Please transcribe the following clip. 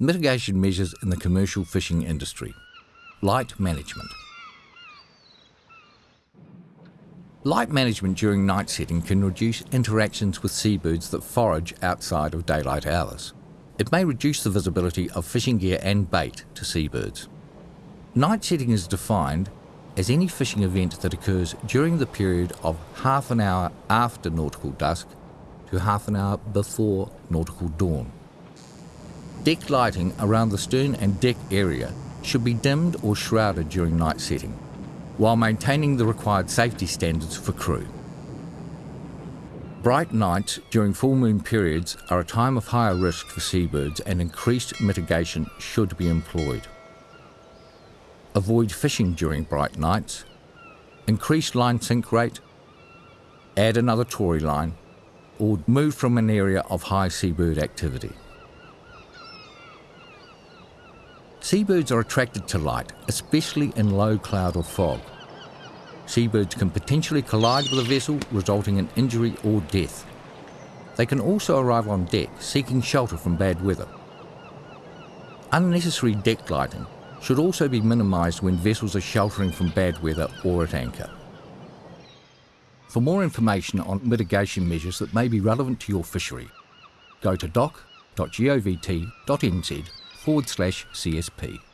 Mitigation measures in the commercial fishing industry. Light management. Light management during night setting can reduce interactions with seabirds that forage outside of daylight hours. It may reduce the visibility of fishing gear and bait to seabirds. Night setting is defined as any fishing event that occurs during the period of half an hour after nautical dusk to half an hour before nautical dawn. Deck lighting around the stern and deck area should be dimmed or shrouded during night setting, while maintaining the required safety standards for crew. Bright nights during full moon periods are a time of higher risk for seabirds and increased mitigation should be employed. Avoid fishing during bright nights, increase line sink rate, add another tori line, or move from an area of high seabird activity. Seabirds are attracted to light, especially in low cloud or fog. Seabirds can potentially collide with a vessel, resulting in injury or death. They can also arrive on deck, seeking shelter from bad weather. Unnecessary deck lighting should also be minimised when vessels are sheltering from bad weather or at anchor. For more information on mitigation measures that may be relevant to your fishery, go to doc.govt.nz forward slash CSP.